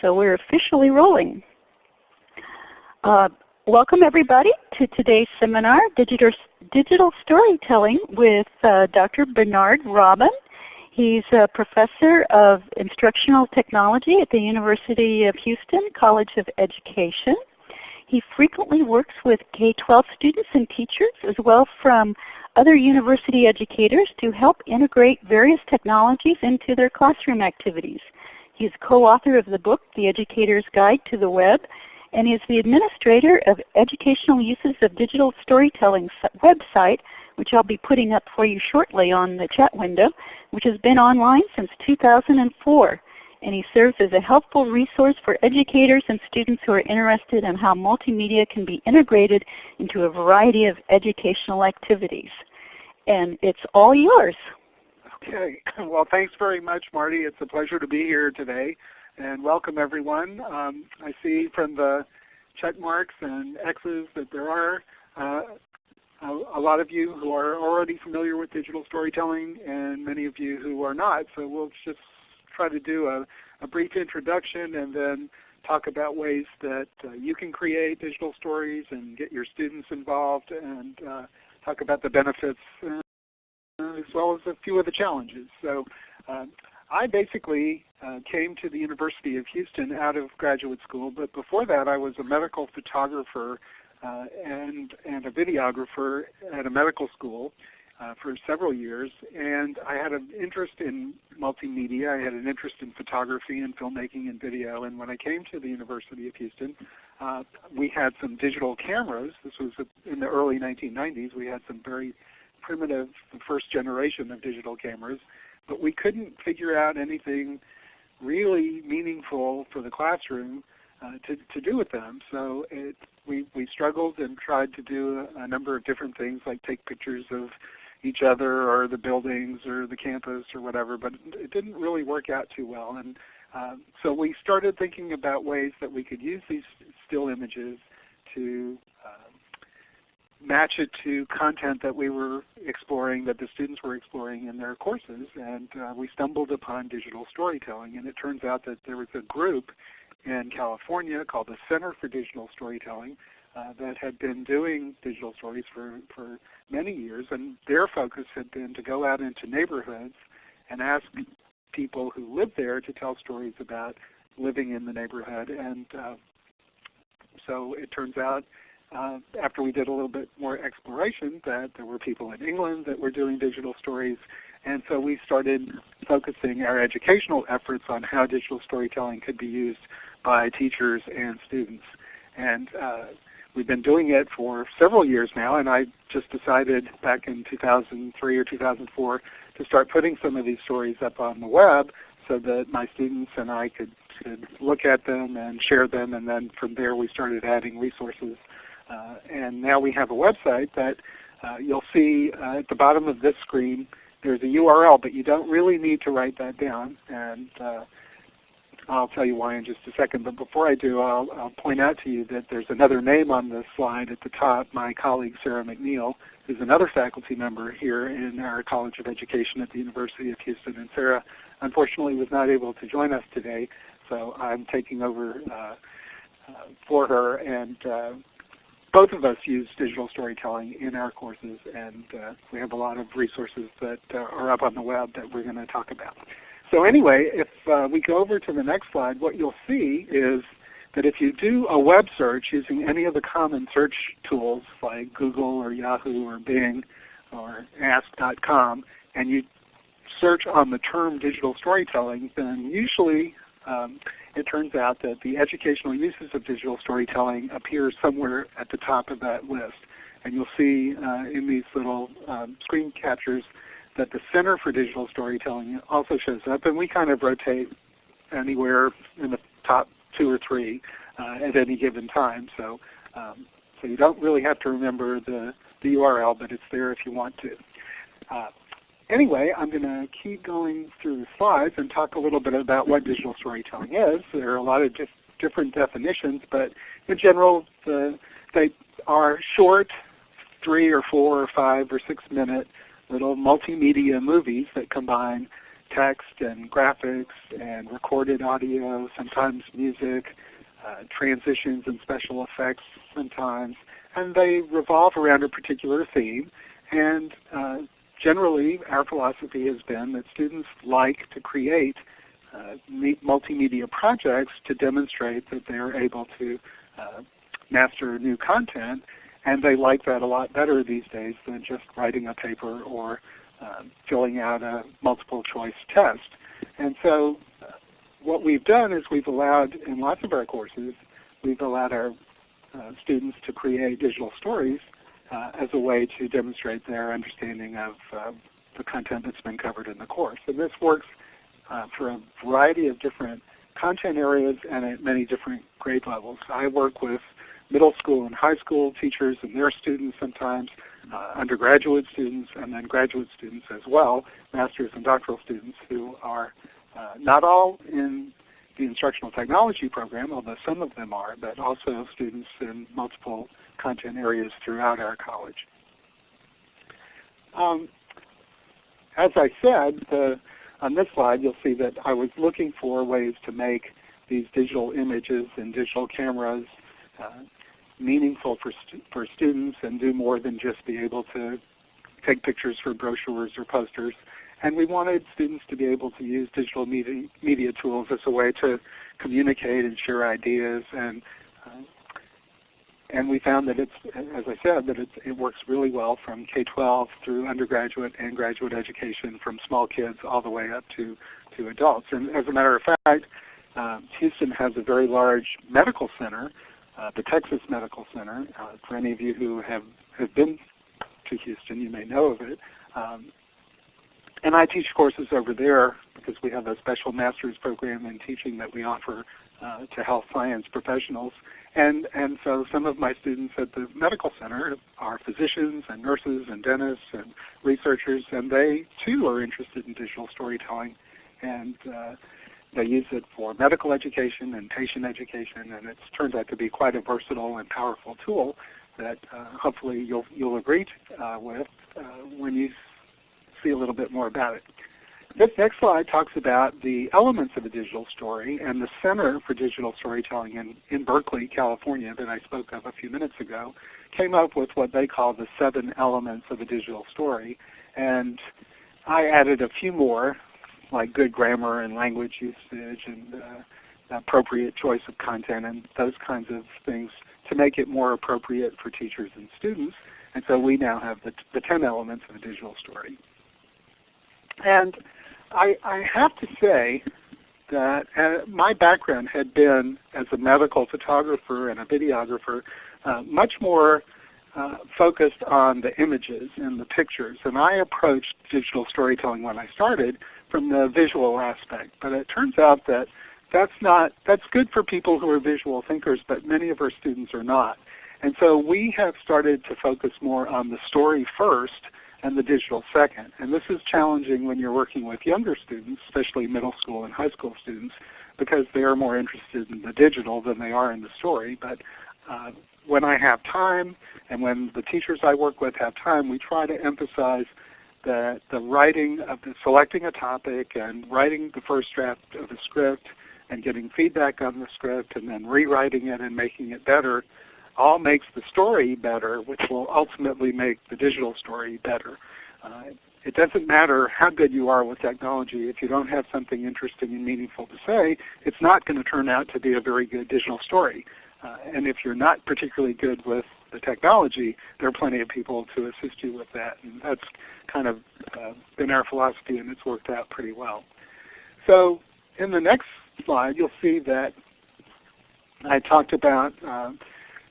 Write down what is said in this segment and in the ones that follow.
So we're officially rolling. Uh, welcome everybody to today's seminar, Digital, Digital Storytelling with uh, Dr. Bernard Robin. He's a professor of instructional technology at the University of Houston College of Education. He frequently works with K-12 students and teachers as well from other university educators to help integrate various technologies into their classroom activities. He's co-author of the book, The Educator's Guide to the Web, and is the administrator of Educational Uses of Digital Storytelling website, which I'll be putting up for you shortly on the chat window, which has been online since 2004 and he serves as a helpful resource for educators and students who are interested in how multimedia can be integrated into a variety of educational activities. And it's all yours. Okay. Well, thanks very much, Marty. It's a pleasure to be here today. And welcome everyone. Um, I see from the check marks and X's that there are uh, a, lot of you who are already familiar with digital storytelling and many of you who are not. So we'll just try to do a, a brief introduction and then talk about ways that uh, you can create digital stories and get your students involved and uh, talk about the benefits as well as a few of the challenges. So um, I basically uh, came to the University of Houston out of graduate school, but before that I was a medical photographer uh, and, and a videographer at a medical school uh, for several years, and I had an interest in multimedia. I had an interest in photography and filmmaking and video. And when I came to the University of Houston, uh, we had some digital cameras. This was in the early 1990s. We had some very primitive, first generation of digital cameras, but we couldn't figure out anything really meaningful for the classroom uh, to, to do with them. So it, we, we struggled and tried to do a, a number of different things like take pictures of each other or the buildings or the campus or whatever, but it didn't really work out too well. And um, so we started thinking about ways that we could use these still images to match it to content that we were exploring, that the students were exploring in their courses. And uh, we stumbled upon digital storytelling. And it turns out that there was a group in California called the Center for Digital Storytelling uh, that had been doing digital stories for, for many years, and their focus had been to go out into neighborhoods and ask people who lived there to tell stories about living in the neighborhood. And uh, so it turns out uh, after we did a little bit more exploration that there were people in England that were doing digital stories. And so we started focusing our educational efforts on how digital storytelling could be used by teachers and students. And uh, We've been doing it for several years now, and I just decided back in 2003 or 2004 to start putting some of these stories up on the web so that my students and I could, could look at them and share them, and then from there we started adding resources. Uh, and now we have a website that uh, you'll see uh, at the bottom of this screen there's a URL, but you don't really need to write that down. And I'll tell you why in just a second. But before I do, I'll, I'll, point out to you that there's another name on this slide at the top, my colleague Sarah McNeil, who's another faculty member here in our College of Education at the University of Houston. And Sarah unfortunately was not able to join us today, so I'm taking over uh, uh, for her. And uh, both of us use digital storytelling in our courses, and uh, we have a lot of resources that uh, are up on the web that we're going to talk about. So anyway, if uh, we go over to the next slide, what you'll see is that if you do a web search using any of the common search tools like Google or Yahoo or Bing or Ask.com, and you search on the term digital storytelling, then usually um, it turns out that the educational uses of digital storytelling appear somewhere at the top of that list. And you'll see uh, in these little um, screen captures that the Center for Digital Storytelling also shows up, and we kind of rotate anywhere in the top two or three uh, at any given time. So, um, so you don't really have to remember the, the URL, but it's there if you want to. Uh, anyway, I'm going to keep going through the slides and talk a little bit about what digital storytelling is. There are a lot of dif different definitions, but in general, the, they are short, three or four or five or six minute little multimedia movies that combine text and graphics and recorded audio, sometimes music, uh, transitions and special effects sometimes, and they revolve around a particular theme. And uh, generally, our philosophy has been that students like to create uh, multimedia projects to demonstrate that they're able to uh, master new content, and they like that a lot better these days than just writing a paper or uh, filling out a multiple choice test. And so uh, what we've done is we've allowed, in lots of our courses, we've allowed our uh, students to create digital stories uh, as a way to demonstrate their understanding of uh, the content that's been covered in the course. And this works uh, for a variety of different content areas and at many different grade levels. I work with middle school and high school teachers and their students sometimes, uh, undergraduate students, and then graduate students as well, master's and doctoral students who are uh, not all in the instructional technology program, although some of them are, but also students in multiple content areas throughout our college. Um, as I said, the, on this slide you'll see that I was looking for ways to make these digital images and digital cameras uh, meaningful for, stu for students and do more than just be able to take pictures for brochures or posters. And we wanted students to be able to use digital media, media tools as a way to communicate and share ideas. And, uh, and we found that it's, as I said, that it works really well from K-12 through undergraduate and graduate education from small kids all the way up to, to adults. And as a matter of fact, um, Houston has a very large medical center, uh, the Texas Medical Center. Uh, for any of you who have, have been to Houston, you may know of it. Um, and I teach courses over there because we have a special master's program in teaching that we offer uh, to health science professionals. And, and so some of my students at the medical center are physicians and nurses and dentists and researchers, and they too are interested in digital storytelling. And uh, they use it for medical education and patient education, and it's turned out to be quite a versatile and powerful tool that uh, hopefully you'll, you'll agree uh, with uh, when you see a little bit more about it. This next slide talks about the elements of a digital story, and the Center for Digital Storytelling in, in Berkeley, California, that I spoke of a few minutes ago, came up with what they call the seven elements of a digital story. And I added a few more, like good grammar and language usage and uh, appropriate choice of content and those kinds of things to make it more appropriate for teachers and students. And so we now have the, the 10 elements of a digital story. And I, I have to say that uh, my background had been as a medical photographer and a videographer uh, much more uh, focused on the images and the pictures. And I approached digital storytelling when I started from the visual aspect. But it turns out that that's not that's good for people who are visual thinkers, but many of our students are not. And so we have started to focus more on the story first and the digital second. And this is challenging when you're working with younger students, especially middle school and high school students, because they are more interested in the digital than they are in the story. But uh, when I have time and when the teachers I work with have time, we try to emphasize that the writing of the, selecting a topic and writing the first draft of a script and getting feedback on the script and then rewriting it and making it better all makes the story better, which will ultimately make the digital story better. Uh, it doesn't matter how good you are with technology. If you don't have something interesting and meaningful to say, it's not going to turn out to be a very good digital story. Uh, and if you're not particularly good with the technology, there are plenty of people to assist you with that. And that's kind of uh, been our philosophy, and it's worked out pretty well. So in the next slide, you'll see that I talked about uh,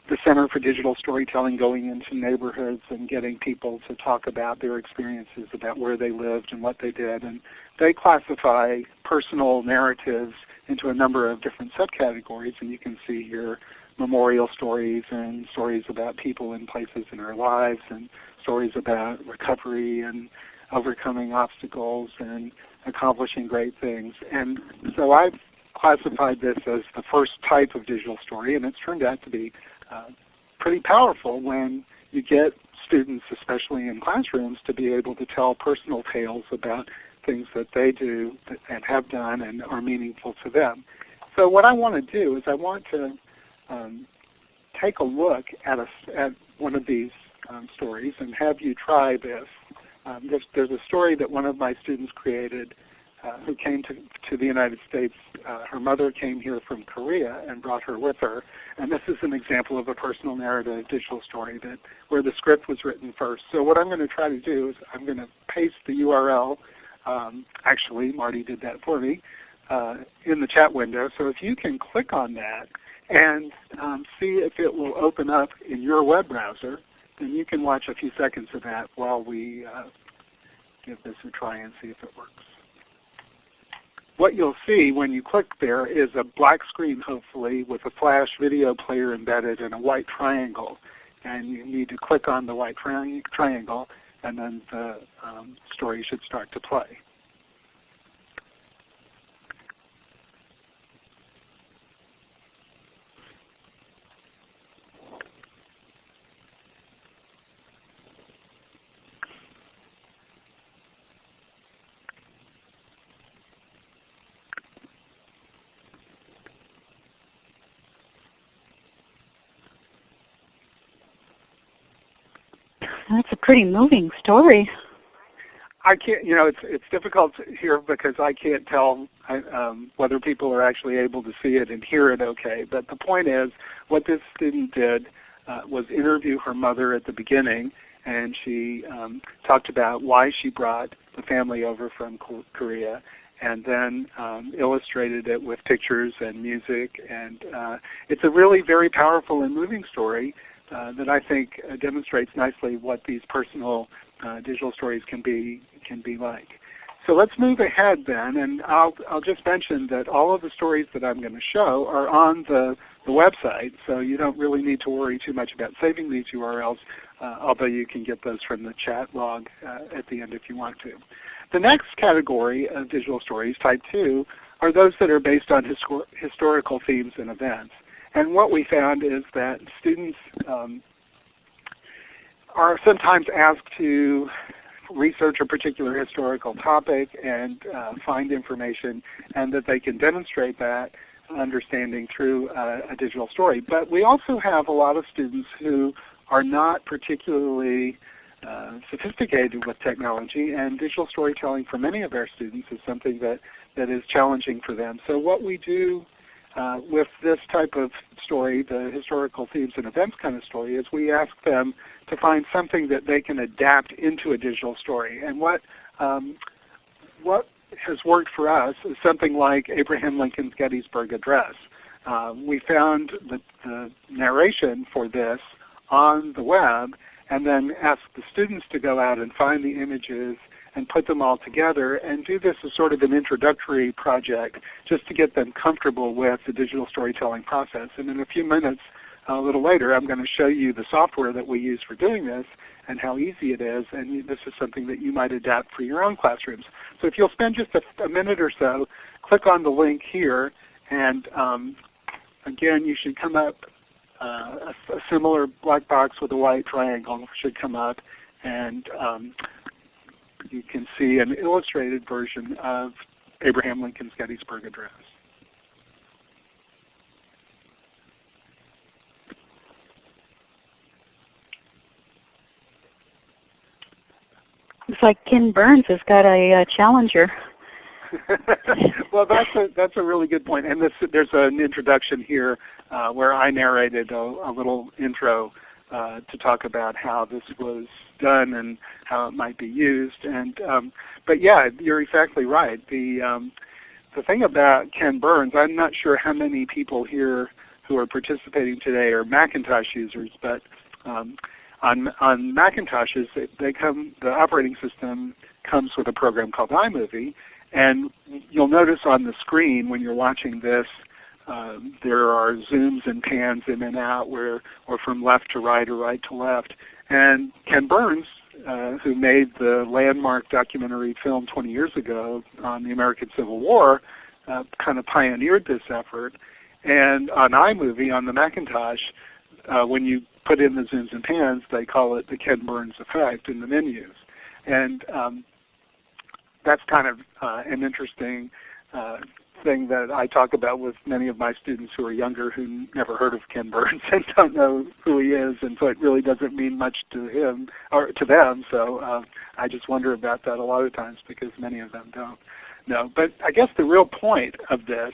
the Center for Digital Storytelling going into neighborhoods and getting people to talk about their experiences about where they lived and what they did. And they classify personal narratives into a number of different subcategories. And you can see here memorial stories and stories about people and places in our lives and stories about recovery and overcoming obstacles and accomplishing great things. And so I've classified this as the first type of digital story, and it's turned out to be pretty powerful when you get students, especially in classrooms, to be able to tell personal tales about things that they do and have done and are meaningful to them. So what I want to do is I want to um, take a look at, a, at one of these um, stories and have you try this. Um, there's, there's, a story that one of my students created uh, who came to, to the United States. Uh, her mother came here from Korea and brought her with her. And this is an example of a personal narrative digital story that where the script was written first. So what I'm going to try to do is I'm going to paste the URL. Um, actually, Marty did that for me uh, in the chat window. So if you can click on that and um, see if it will open up in your web browser, then you can watch a few seconds of that while we uh, give this a try and see if it works. What you'll see when you click there is a black screen hopefully with a flash video player embedded in a white triangle. And you need to click on the white tri triangle and then the um, story should start to play. That's a pretty moving story. I can't, you know, it's it's difficult here because I can't tell um, whether people are actually able to see it and hear it okay. But the point is, what this student did uh, was interview her mother at the beginning, and she um, talked about why she brought the family over from Korea, and then um, illustrated it with pictures and music. And uh, it's a really very powerful and moving story uh, that I think uh, demonstrates nicely what these personal uh, digital stories can be can be like. So let's move ahead then, and I'll, I'll just mention that all of the stories that I'm going to show are on the, the website, so you don't really need to worry too much about saving these URLs, uh, although you can get those from the chat log uh, at the end if you want to. The next category of digital stories, type 2, are those that are based on histor historical themes and events. And what we found is that students um, are sometimes asked to research a particular historical topic and uh, find information and that they can demonstrate that understanding through a digital story. But we also have a lot of students who are not particularly uh, sophisticated with technology and digital storytelling for many of our students is something that, that is challenging for them. So what we do uh, with this type of story, the historical themes and events kind of story, is we ask them to find something that they can adapt into a digital story. And what um, what has worked for us is something like Abraham Lincoln's Gettysburg Address. Uh, we found the, the narration for this on the web and then asked the students to go out and find the images and put them all together and do this as sort of an introductory project just to get them comfortable with the digital storytelling process. And in a few minutes, a little later, I'm going to show you the software that we use for doing this and how easy it is. And this is something that you might adapt for your own classrooms. So if you'll spend just a, a minute or so, click on the link here. And um, again, you should come up, uh, a, a, similar black box with a white triangle should come up. And um, you can see an illustrated version of Abraham Lincoln's Gettysburg Address. Looks like Ken Burns has got a uh, challenger. well, that's a that's a really good point. And this, there's an introduction here uh, where I narrated a, a little intro uh, to talk about how this was done and how it might be used. And um, but yeah, you're exactly right. The um, the thing about Ken Burns, I'm not sure how many people here who are participating today are Macintosh users, but um, on on Macintoshes, they come the operating system comes with a program called iMovie, and you'll notice on the screen when you're watching this um, there are zooms and pans in and out where, or from left to right or right to left. And Ken Burns, uh, who made the landmark documentary film 20 years ago on the American Civil War, uh, kind of pioneered this effort. And on iMovie, on the Macintosh, uh, when you put in the zooms and pans, they call it the Ken Burns effect in the menus. And um, that's kind of uh, an interesting uh, thing that I talk about with many of my students who are younger who never heard of Ken Burns and don't know who he is, and so it really doesn't mean much to him or to them. So uh, I just wonder about that a lot of times because many of them don't know. But I guess the real point of this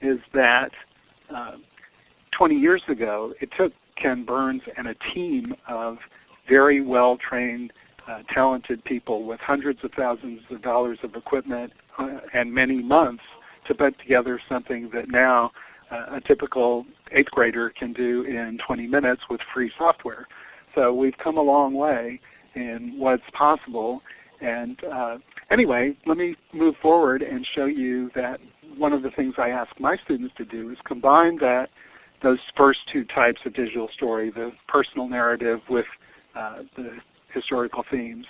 is that uh, 20 years ago, it took Ken Burns and a team of very well-trained, uh, talented people with hundreds of thousands of dollars of equipment uh, and many months to put together something that now uh, a typical 8th grader can do in 20 minutes with free software. So we've come a long way in what's possible. And uh, anyway, let me move forward and show you that one of the things I ask my students to do is combine that those first two types of digital story, the personal narrative with uh, the historical themes.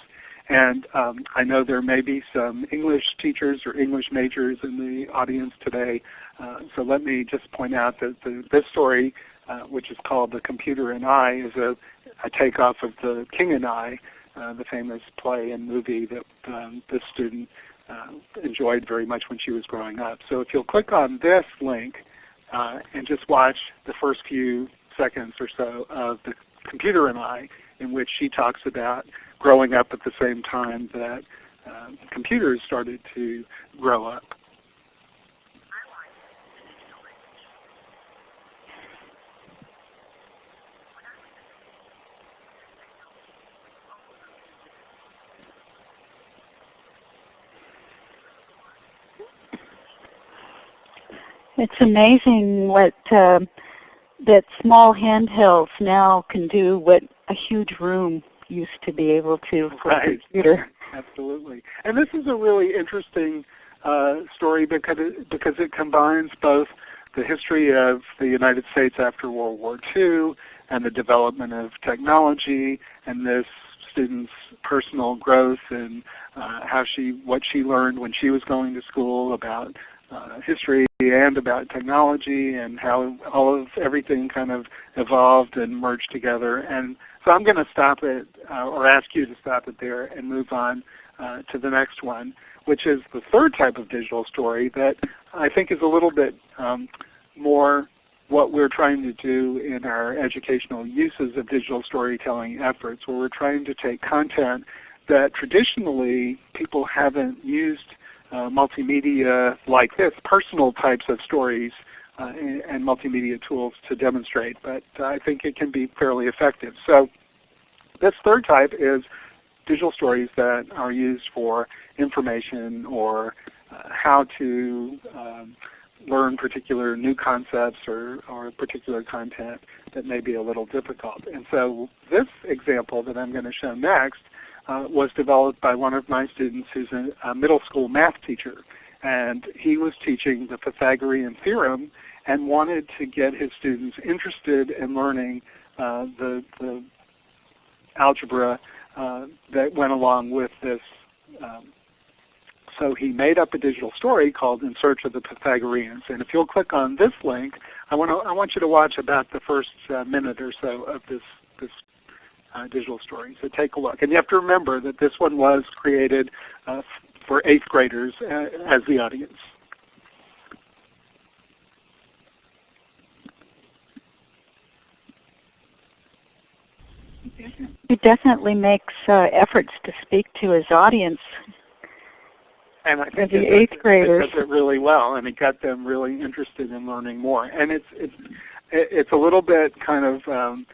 And um, I know there may be some English teachers or English majors in the audience today. Uh, so let me just point out that the, this story, uh, which is called The Computer and I, is a, a takeoff of The King and I, uh, the famous play and movie that um, this student uh, enjoyed very much when she was growing up. So if you'll click on this link uh, and just watch the first few seconds or so of The Computer and I, in which she talks about growing up at the same time that uh, computers started to grow up. It's amazing what uh, that small handhelds now can do what a huge room used to be able to for right. a computer. Absolutely. And this is a really interesting uh, story because it, because it combines both the history of the United States after World War II and the development of technology and this student's personal growth and uh, how she what she learned when she was going to school about uh, history and about technology and how all of everything kind of evolved and merged together. And so I'm going to stop it uh, or ask you to stop it there and move on uh, to the next one, which is the third type of digital story that I think is a little bit um, more what we're trying to do in our educational uses of digital storytelling efforts, where we're trying to take content that traditionally people haven't used uh, multimedia like this, personal types of stories uh, and, and, multimedia tools to demonstrate, but I think it can be fairly effective. So this third type is digital stories that are used for information or uh, how to um, learn particular new concepts or, or particular content that may be a little difficult. And so this example that I'm going to show next uh, was developed by one of my students who's a, a, middle school math teacher. And he was teaching the Pythagorean theorem and wanted to get his students interested in learning uh, the, the, algebra uh, that went along with this. Um, so he made up a digital story called In Search of the Pythagoreans. And if you'll click on this link, I want, to, I want you to watch about the first uh, minute or so of this, this uh, digital story. So take a look. And you have to remember that this one was created uh, for 8th graders uh, as the audience. He definitely makes uh, efforts to speak to his audience. And I think the it, eighth graders it does it really well, and it got them really interested in learning more. And it's it's it's a little bit kind of um,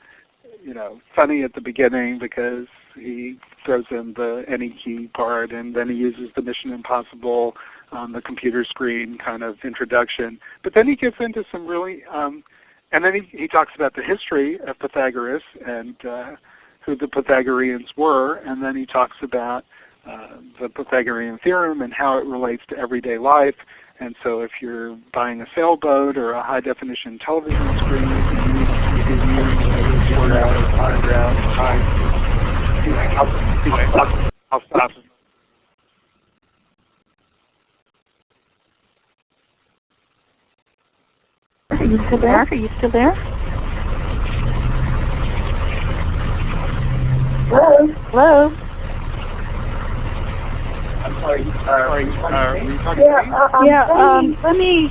you know funny at the beginning because he throws in the any key part, and then he uses the Mission Impossible on the computer screen kind of introduction. But then he gets into some really, um, and then he, he talks about the history of Pythagoras and uh, who the Pythagoreans were, and then he talks about uh, the Pythagorean theorem and how it relates to everyday life. And so if you're buying a sailboat or a high definition television screen, use sort out autograph time. I'll, I'll stop. Are you still there? Are you still there? Hello? Hello? I'm sorry, uh, yeah, uh, yeah um, let me,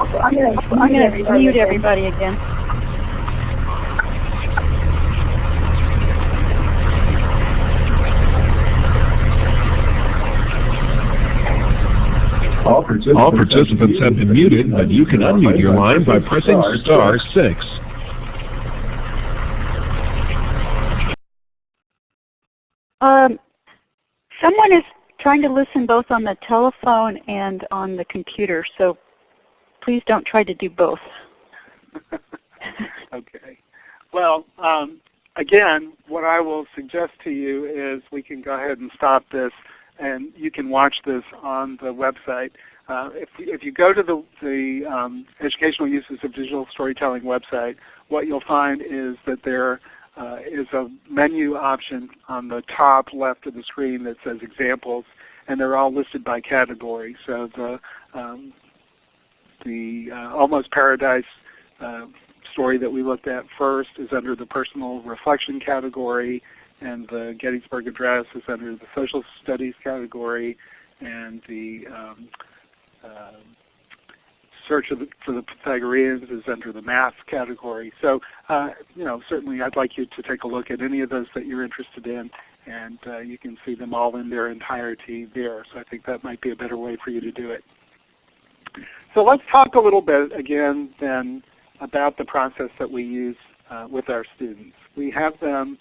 I'm going to mute everybody again. All participants, All participants have been muted, but you can unmute your line by pressing star 6. Um, someone is trying to listen both on the telephone and on the computer, so please don't try to do both. okay. Well, um, again, what I will suggest to you is we can go ahead and stop this and you can watch this on the website. Uh, if, if you go to the, the um, Educational Uses of Digital Storytelling website, what you'll find is that there uh, is a menu option on the top left of the screen that says examples, and they're all listed by category. So the, um, the uh, Almost Paradise uh, story that we looked at first is under the personal reflection category and the Gettysburg Address is under the Social Studies category, and the um, uh, Search the, for the Pythagoreans is under the Math category. So, uh, you know, certainly I'd like you to take a look at any of those that you're interested in, and uh, you can see them all in their entirety there. So I think that might be a better way for you to do it. So let's talk a little bit again then about the process that we use uh, with our students. We have them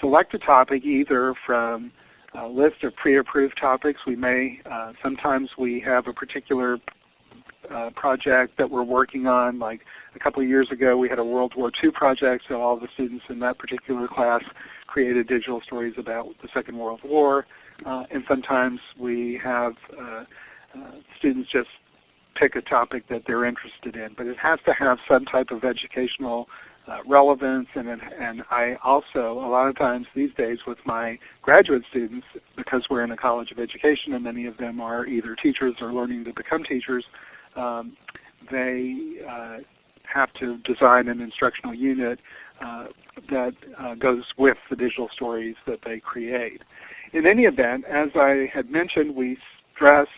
select a topic either from a list of pre-approved topics. We may, uh, sometimes we have a particular uh, project that we're working on. Like a couple of years ago we had a World War II project, so all the students in that particular class created digital stories about the Second World War. Uh, and sometimes we have uh, uh, students just pick a topic that they're interested in. But it has to have some type of educational uh, relevance and, and I also, a lot of times these days with my graduate students, because we're in a college of education and many of them are either teachers or learning to become teachers, um, they uh, have to design an instructional unit uh, that uh, goes with the digital stories that they create. In any event, as I had mentioned, we stress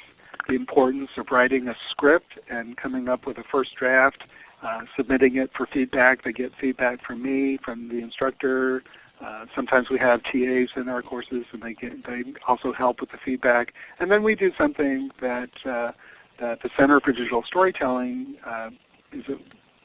the importance of writing a script and coming up with a first draft uh, submitting it for feedback. They get feedback from me, from the instructor. Uh, sometimes we have TAs in our courses, and they get, they also help with the feedback. And then we do something that uh, that the Center for Digital Storytelling uh, is a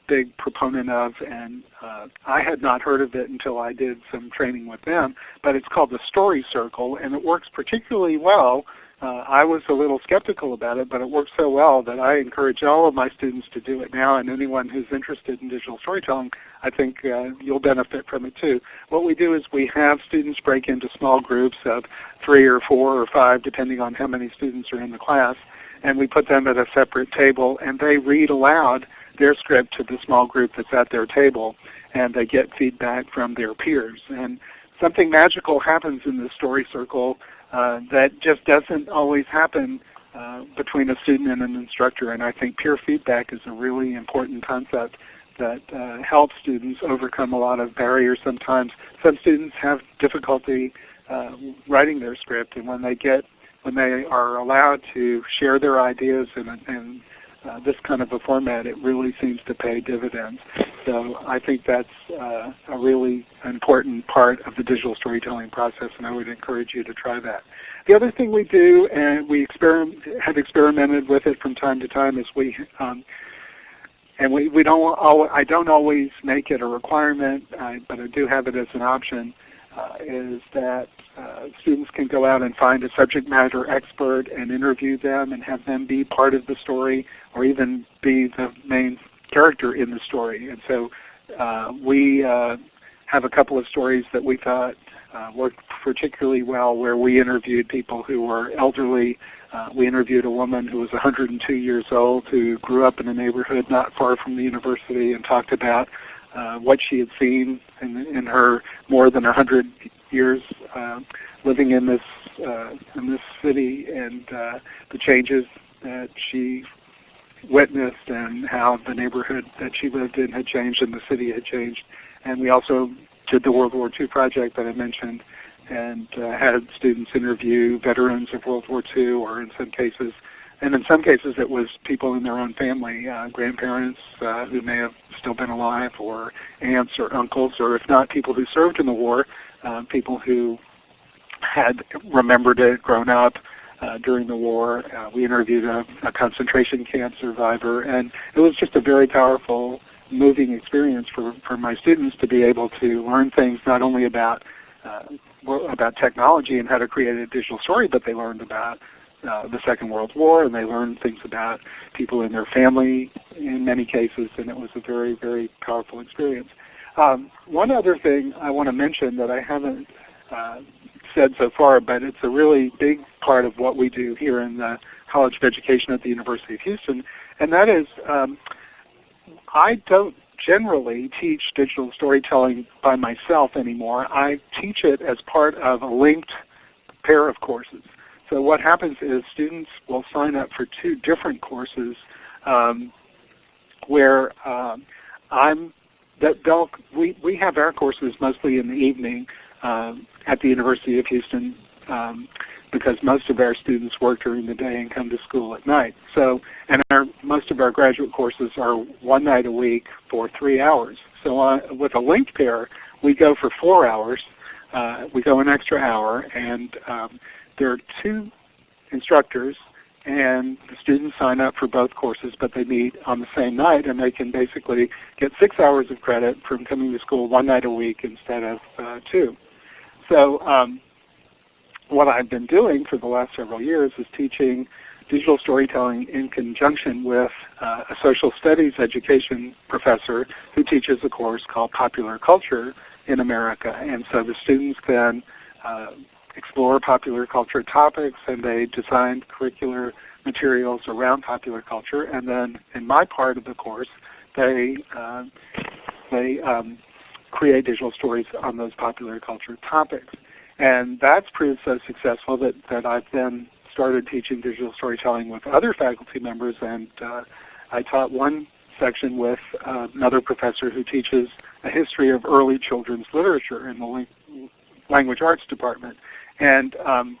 big proponent of, and uh, I had not heard of it until I did some training with them. But it's called the Story Circle, and it works particularly well uh, I was a little skeptical about it, but it worked so well that I encourage all of my students to do it now, and anyone who's interested in digital storytelling, I think uh, you'll benefit from it too. What we do is we have students break into small groups of three or four or five, depending on how many students are in the class, and we put them at a separate table, and they read aloud their script to the small group that's at their table, and they get feedback from their peers. And something magical happens in the story circle uh, that just doesn't always happen uh, between a student and an instructor. And I think peer feedback is a really important concept that uh, helps students overcome a lot of barriers sometimes. Some students have difficulty uh, writing their script and when they get when they are allowed to share their ideas and, and uh, this kind of a format, it really seems to pay dividends. So I think that's uh, a really important part of the digital storytelling process, and I would encourage you to try that. The other thing we do, and we experiment, have experimented with it from time to time, is we um, and we, we don't always, I don't always make it a requirement, uh, but I do have it as an option is that uh, students can go out and find a subject matter expert and interview them and have them be part of the story or even be the main character in the story. And so uh, we uh, have a couple of stories that we thought uh, worked particularly well where we interviewed people who were elderly. Uh, we interviewed a woman who was 102 years old who grew up in a neighborhood not far from the university and talked about uh, what she had seen in, in her more than 100 years uh, living in this uh, in this city and uh, the changes that she witnessed and how the neighborhood that she lived in had changed and the city had changed. And we also did the World War II project that I mentioned and uh, had students interview veterans of World War II, or in some cases, and in some cases it was people in their own family, uh, grandparents uh, who may have still been alive, or aunts or uncles, or if not people who served in the war, uh, people who had remembered it, grown up, uh, during the war. Uh, we interviewed a, a, concentration camp survivor, and it was just a very powerful, moving experience for, for my students to be able to learn things not only about uh, about technology and how to create a digital story, but they learned about uh, the Second World War, and they learned things about people in their family in many cases, and it was a very, very powerful experience. Um, one other thing I want to mention that I haven't uh, said so far, but it's a really big part of what we do here in the College of Education at the University of Houston, and that is um, I don't generally teach digital storytelling by myself anymore. I teach it as part of a linked pair of courses. So what happens is students will sign up for two different courses um, where um, I'm that they'll we, we have our courses mostly in the evening um, at the University of Houston um, because most of our students work during the day and come to school at night. So, and our, most of our graduate courses are one night a week for three hours. So uh, with a linked pair, we go for four hours. Uh, we go an extra hour, and um, there are two instructors, and the students sign up for both courses, but they meet on the same night, and they can basically get six hours of credit from coming to school one night a week instead of uh, two. So um, what I've been doing for the last several years is teaching digital storytelling in conjunction with uh, a social studies education professor who teaches a course called Popular Culture in America. And so the students then uh, explore popular culture topics and they design curricular materials around popular culture. And then in my part of the course, they, uh, they um, create digital stories on those popular culture topics. And that's proved so successful that, that I've then started teaching digital storytelling with other faculty members and uh, I taught one section with uh, another professor who teaches a history of early children's literature in the language arts department. And um,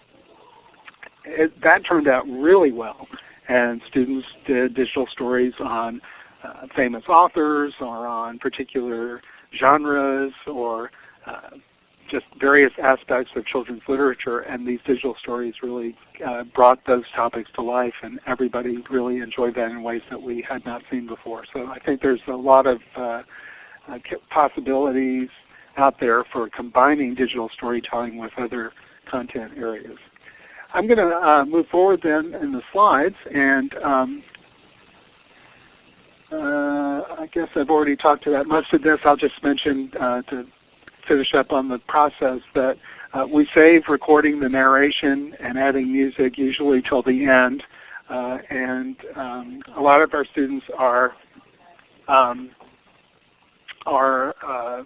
it, that turned out really well. And students did digital stories on uh, famous authors or on particular genres or uh, just various aspects of children's literature, and these digital stories really uh, brought those topics to life, and everybody really enjoyed that in ways that we had not seen before. So I think there's a lot of uh, uh, possibilities out there for combining digital storytelling with other content areas. I'm going to uh, move forward then in the slides, and um, uh, I guess I've already talked about most of this. I'll just mention uh, to finish up on the process that uh, we save recording the narration and adding music usually till the end. Uh, and um, a lot of our students are um, are uh,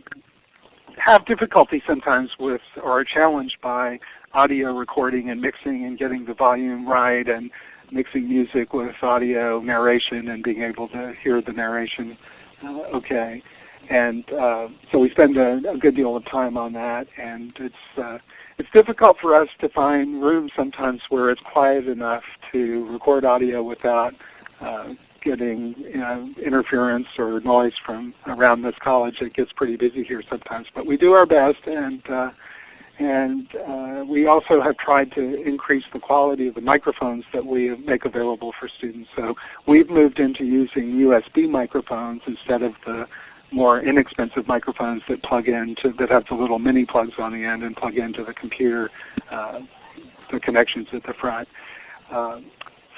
have difficulty sometimes with or are challenged by audio recording and mixing and getting the volume right and mixing music with audio narration and being able to hear the narration uh, okay. And uh, so we spend a, a, good deal of time on that, and it's uh, it's difficult for us to find rooms sometimes where it's quiet enough to record audio without uh, getting you know, interference or noise from around this college. It gets pretty busy here sometimes, but we do our best, and uh, and uh, we also have tried to increase the quality of the microphones that we make available for students. So we've moved into using USB microphones instead of the more inexpensive microphones that plug into that have the little mini plugs on the end and plug into the computer, uh, the connections at the front. Uh,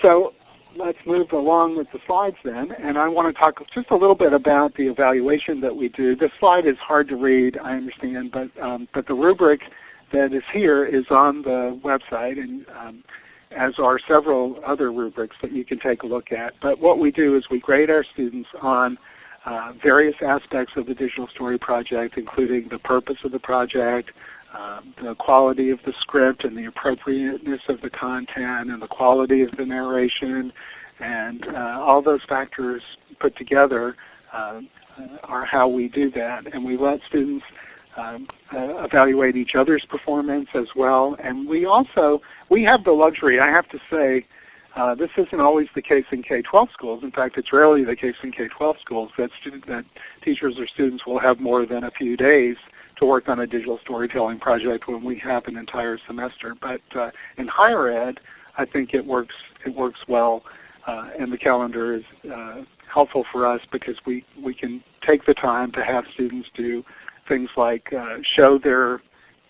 so let's move along with the slides then, and I want to talk just a little bit about the evaluation that we do. This slide is hard to read, I understand, but um, but the rubric that is here is on the website, and um, as are several other rubrics that you can take a look at. But what we do is we grade our students on uh, various aspects of the Digital Story Project, including the purpose of the project, um, the quality of the script and the appropriateness of the content and the quality of the narration and uh, all those factors put together uh, are how we do that. And we let students um, uh, evaluate each other's performance as well. And we also, we have the luxury, I have to say, uh, this isn't always the case in K-12 schools. In fact, it's rarely the case in K-12 schools that, student, that teachers or students will have more than a few days to work on a digital storytelling project when we have an entire semester. But uh, in higher ed, I think it works, it works well uh, and the calendar is uh, helpful for us because we, we can take the time to have students do things like uh, show their,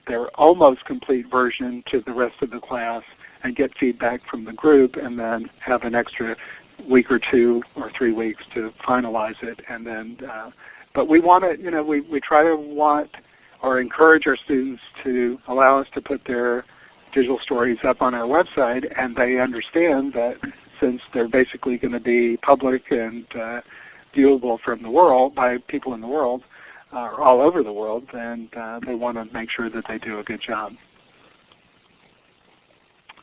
their almost complete version to the rest of the class and get feedback from the group and then have an extra week or two or three weeks to finalize it. And then, uh, but we want to, you know, we, we try to want or encourage our students to allow us to put their digital stories up on our website and they understand that since they're basically going to be public and uh, viewable from the world by people in the world, uh, all over the world, then uh, they want to make sure that they do a good job.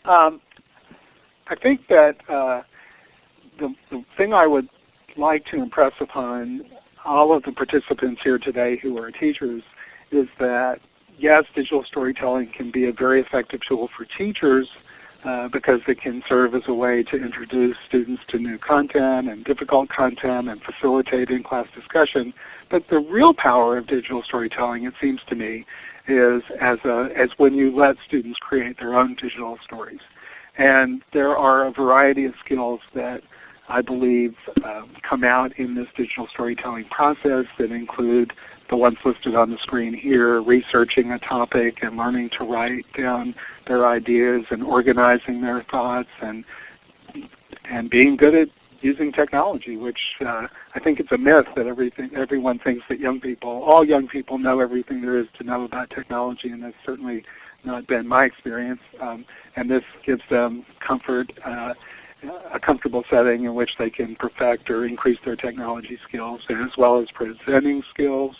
Um, I think that uh, the, the thing I would like to impress upon all of the participants here today who are teachers is that yes, digital storytelling can be a very effective tool for teachers uh, because it can serve as a way to introduce students to new content and difficult content and facilitate in-class discussion. But the real power of digital storytelling, it seems to me, is as, a, as when you let students create their own digital stories. And there are a variety of skills that I believe um, come out in this digital storytelling process that include the ones listed on the screen here, researching a topic and learning to write down their ideas and organizing their thoughts and and being good at using technology, which uh, I think it's a myth that everything everyone thinks that young people, all young people know everything there is to know about technology, and that's certainly not been my experience. Um, and this gives them comfort, uh, a comfortable setting in which they can perfect or increase their technology skills, as well as presenting skills,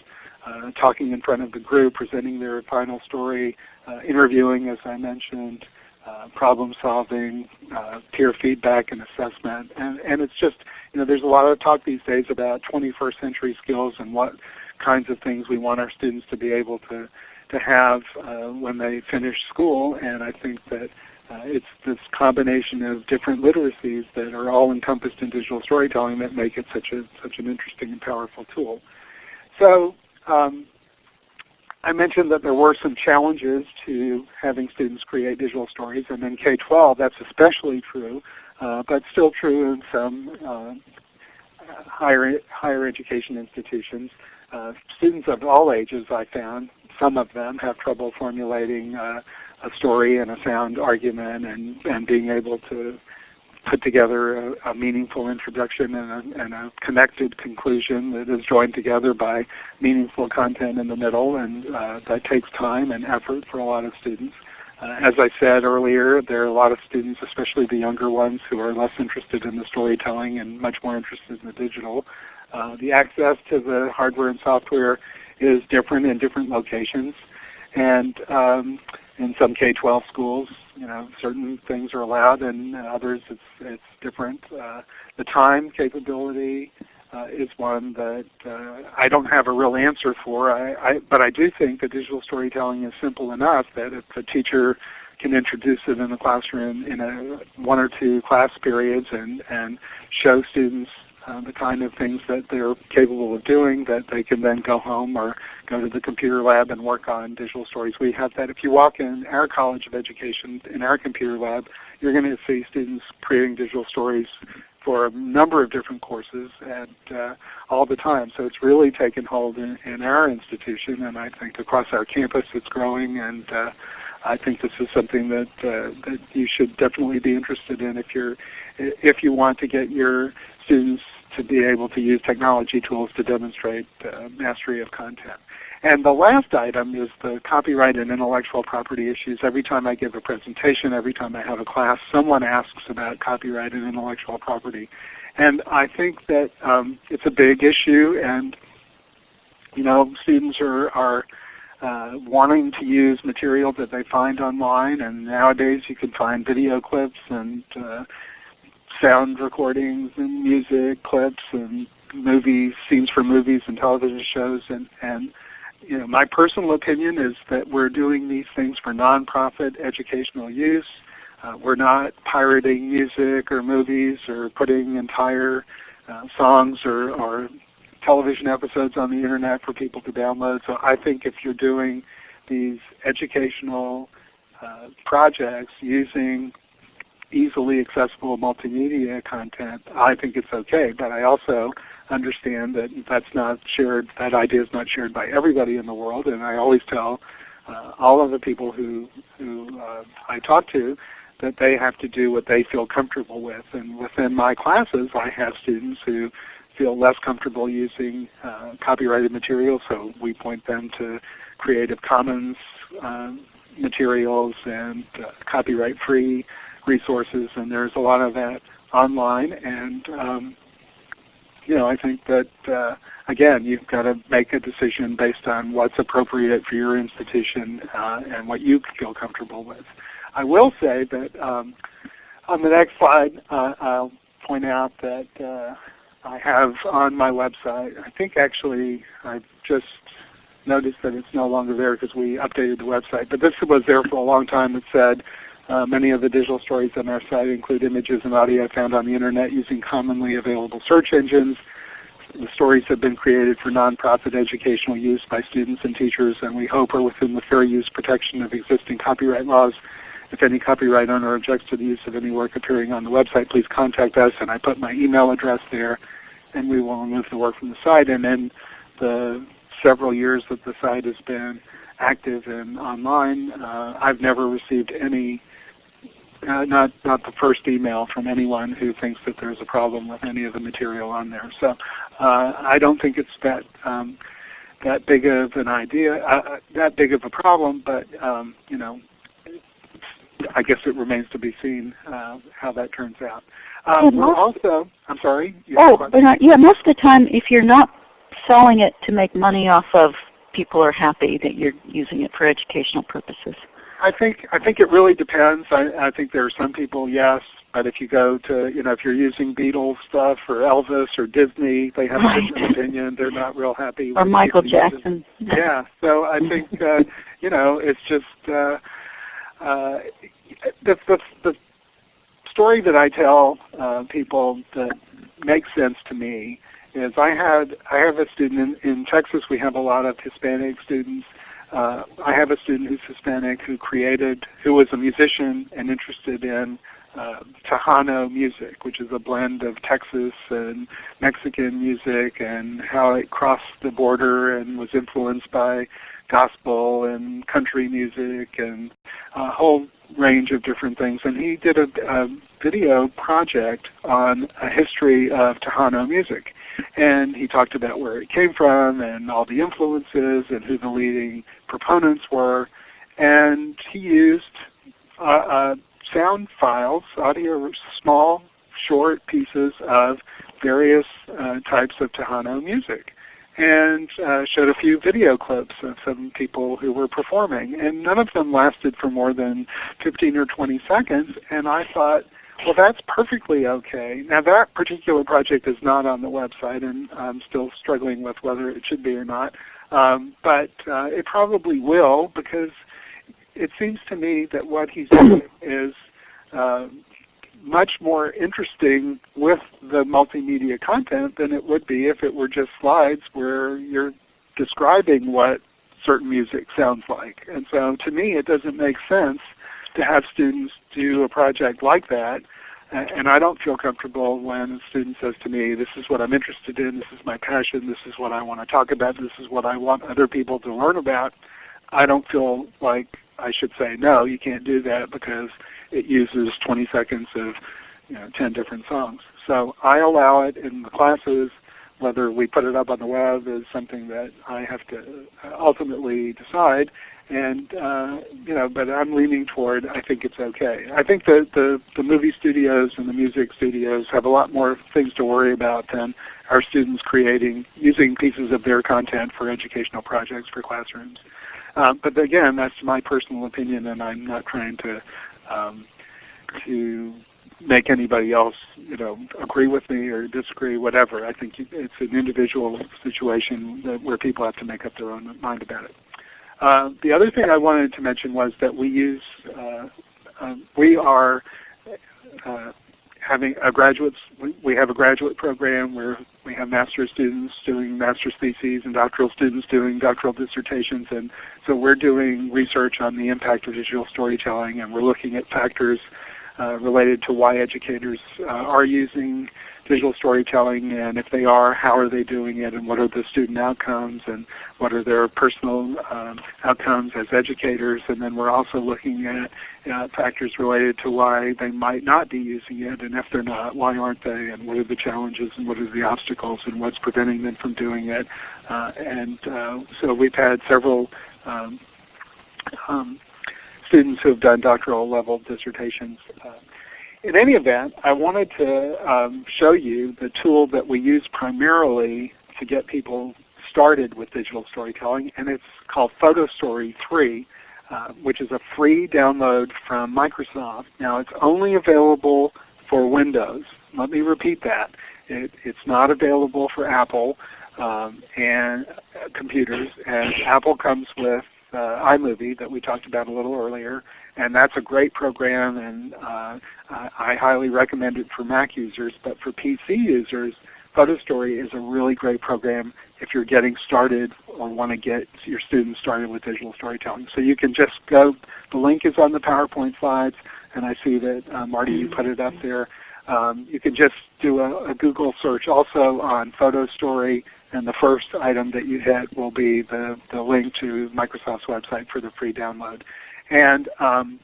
uh, talking in front of the group, presenting their final story, uh, interviewing as I mentioned, uh, problem solving, uh, peer feedback and assessment. And, and it's just, you know, there's a lot of talk these days about 21st century skills and what kinds of things we want our students to be able to, to have uh, when they finish school. And I think that uh, it's this combination of different literacies that are all encompassed in digital storytelling that make it such, a, such an interesting and powerful tool. So um, I mentioned that there were some challenges to having students create digital stories, and in K-12 that's especially true, uh, but still true in some uh, higher, higher education institutions. Uh, students of all ages, I found, some of them have trouble formulating uh, a story and a sound argument and, and being able to put together a, a meaningful introduction and a, and a, connected conclusion that is joined together by meaningful content in the middle, and uh, that takes time and effort for a lot of students. Uh, as I said earlier, there are a lot of students, especially the younger ones, who are less interested in the storytelling and much more interested in the digital. Uh, the access to the hardware and software is different in different locations. And um, in some K-12 schools, you know, certain things are allowed, and others it's it's different. Uh, the time capability uh, is one that uh, I don't have a real answer for. I, I, but I do think that digital storytelling is simple enough that if a teacher can introduce it in the classroom in a one or two class periods and and show students uh, the kind of things that they're capable of doing that they can then go home or go to the computer lab and work on digital stories. We have that. If you walk in our College of Education, in our computer lab, you're going to see students creating digital stories for a number of different courses and uh, all the time. So it's really taken hold in, in, our institution and I think across our campus it's growing and uh, I think this is something that uh, that you should definitely be interested in if you're if you want to get your students to be able to use technology tools to demonstrate uh, mastery of content. And the last item is the copyright and intellectual property issues. Every time I give a presentation, every time I have a class, someone asks about copyright and intellectual property. And I think that um, it's a big issue and you know, students are, are uh, wanting to use material that they find online and nowadays you can find video clips and uh, sound recordings and music clips and movies, scenes from movies and television shows, and and you know, my personal opinion is that we're doing these things for nonprofit educational use. Uh, we're not pirating music or movies or putting entire uh, songs or, or television episodes on the internet for people to download. So I think if you're doing these educational uh, projects using easily accessible multimedia content, I think it's okay. But I also understand that that's not shared, that idea is not shared by everybody in the world. And I always tell uh, all of the people who, who uh, I talk to that they have to do what they feel comfortable with. And within my classes, I have students who feel less comfortable using uh, copyrighted material, so we point them to Creative Commons uh, materials and uh, copyright-free resources, and there's a lot of that online. And um, you know, I think that uh, again, you've got to make a decision based on what's appropriate for your institution uh, and what you feel comfortable with. I will say that um, on the next slide, uh, I'll point out that uh, I have on my website, I think actually I've just noticed that it's no longer there because we updated the website, but this was there for a long time It said uh, many of the digital stories on our site include images and audio found on the Internet using commonly available search engines. The stories have been created for nonprofit educational use by students and teachers, and we hope are within the fair use protection of existing copyright laws. If any copyright owner objects to the use of any work appearing on the website, please contact us, and I put my email address there, and we will remove the work from the site. And in the several years that the site has been active and online, uh, I've never received any uh, not not the first email from anyone who thinks that there's a problem with any of the material on there. So uh, I don't think it's that um, that big of an idea, uh, uh that big of a problem. But um, you know, I guess it remains to be seen uh, how that turns out. Um, we're also, I'm sorry. Oh, not, yeah, most of the time, if you're not selling it to make money off of, people are happy that you're using it for educational purposes. I think I think it really depends. I, I think there are some people, yes, but if you go to you know if you're using Beatles stuff or Elvis or Disney, they have right. a different opinion. They're not real happy. Or Michael Jackson. Yeah. So I think uh, you know it's just uh, uh, the, the the story that I tell uh, people that makes sense to me is I had I have a student in, in Texas. We have a lot of Hispanic students uh, I have a student who's Hispanic who created, who was a musician and interested in uh, Tejano music, which is a blend of Texas and Mexican music and how it crossed the border and was influenced by gospel and country music and a whole range of different things. And he did a, a video project on a history of Tejano music. And he talked about where it came from and all the influences and who the leading proponents were. And he used uh, uh, sound files, audio, small, short pieces of various uh, types of Tejano music and uh, showed a few video clips of some people who were performing. And none of them lasted for more than 15 or 20 seconds. And I thought, well, that's perfectly okay. Now that particular project is not on the website, and I'm still struggling with whether it should be or not. Um, but uh, it probably will because it seems to me that what he's doing is uh, much more interesting with the multimedia content than it would be if it were just slides where you're describing what certain music sounds like. And so to me it doesn't make sense to have students do a project like that. And I don't feel comfortable when a student says to me, this is what I'm interested in, this is my passion, this is what I want to talk about, this is what I want other people to learn about. I don't feel like I should say, no, you can't do that because it uses 20 seconds of you know, 10 different songs. So I allow it in the classes. Whether we put it up on the web is something that I have to ultimately decide and uh, you know, but I'm leaning toward I think it's okay. I think that the the movie studios and the music studios have a lot more things to worry about than our students creating using pieces of their content for educational projects for classrooms. Uh, but again, that's my personal opinion, and I'm not trying to um, to make anybody else you know agree with me or disagree, whatever. I think it's an individual situation where people have to make up their own mind about it. Uh, the other thing I wanted to mention was that we use uh, um, we are uh, having a graduates, we have a graduate program where we have master's students doing master's theses and doctoral students doing doctoral dissertations. And so we're doing research on the impact of digital storytelling and we're looking at factors related to why educators uh, are using digital storytelling and if they are, how are they doing it and what are the student outcomes and what are their personal um, outcomes as educators. And then we're also looking at uh, factors related to why they might not be using it and if they're not, why aren't they and what are the challenges and what are the obstacles and what's preventing them from doing it. Uh, and uh, so we've had several um, um, students who have done doctoral level dissertations uh, in any event, I wanted to um, show you the tool that we use primarily to get people started with digital storytelling, and it's called PhotoStory 3, uh, which is a free download from Microsoft. Now it's only available for Windows. Let me repeat that. It, it's not available for Apple um, and uh, computers, and Apple comes with uh, iMovie that we talked about a little earlier, and that's a great program, and uh, I highly recommend it for Mac users. But for PC users, PhotoStory is a really great program if you're getting started or want to get your students started with digital storytelling. So you can just go, the link is on the PowerPoint slides, and I see that uh, Marty, you put it up there. Um, you can just do a, a, Google search also on PhotoStory, and the first item that you hit will be the, the link to Microsoft's website for the free download. And um,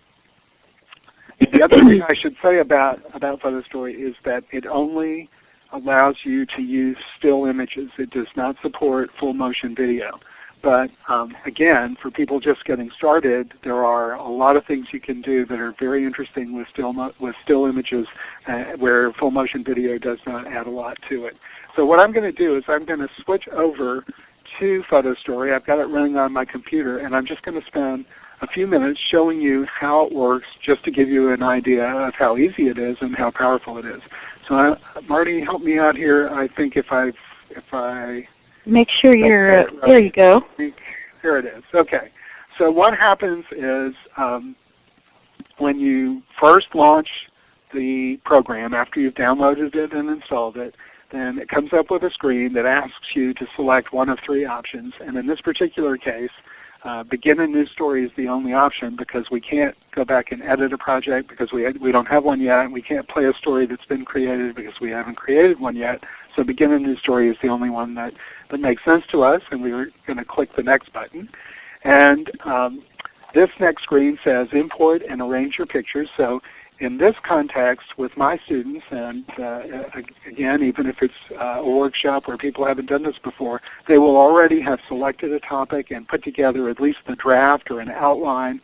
the other thing I should say about, about PhotoStory is that it only allows you to use still images. It does not support full motion video. But um, again, for people just getting started, there are a lot of things you can do that are very interesting with still, with still images uh, where full motion video does not add a lot to it. So what I'm going to do is I'm going to switch over to PhotoStory. I've got it running on my computer, and I'm just going to spend a few minutes showing you how it works just to give you an idea of how easy it is and how powerful it is. So uh, Marty, help me out here. I think if I if I make sure you're there you go. Here it is. Okay. So what happens is um, when you first launch the program after you've downloaded it and installed it, then it comes up with a screen that asks you to select one of three options. And in this particular case, uh, begin a new story is the only option because we can't go back and edit a project because we, we don't have one yet. And we can't play a story that's been created because we haven't created one yet. So begin a new story is the only one that, that makes sense to us. And we're going to click the next button. And um, this next screen says import and arrange your pictures. So in this context with my students, and uh, again, even if it's uh, a workshop where people haven't done this before, they will already have selected a topic and put together at least the draft or an outline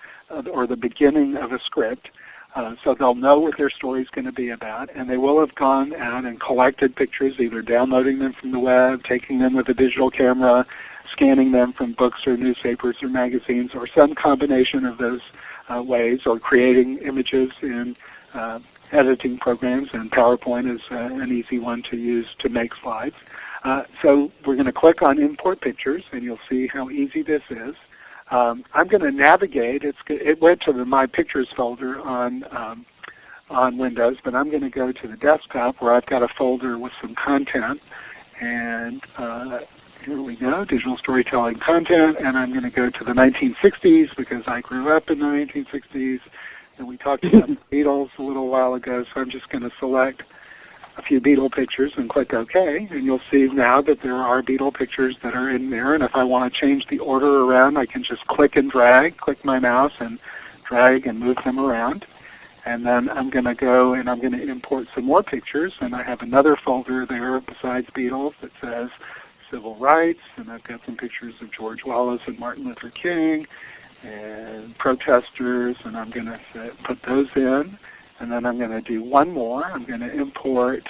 or the beginning of a script. Uh, so they'll know what their story is going to be about, and they will have gone out and collected pictures, either downloading them from the web, taking them with a digital camera, scanning them from books or newspapers or magazines, or some combination of those uh, ways, or creating images in uh, editing programs, and PowerPoint is uh, an easy one to use to make slides. Uh, so we're going to click on Import Pictures, and you'll see how easy this is. Um, I'm going to navigate. It's, it went to the My Pictures folder on um, on Windows, but I'm going to go to the desktop where I've got a folder with some content. And uh, here we go, digital storytelling content, and I'm going to go to the 1960s because I grew up in the 1960s, and we talked about the Beatles a little while ago, so I'm just going to select a few Beatle pictures and click OK, and you'll see now that there are Beatle pictures that are in there, and if I want to change the order around, I can just click and drag, click my mouse and drag and move them around. And then I'm going to go and I'm going to import some more pictures, and I have another folder there besides Beatles that says civil rights, and I've got some pictures of George Wallace and Martin Luther King and protesters, and I'm going to put those in. And then I'm going to do one more. I'm going to import,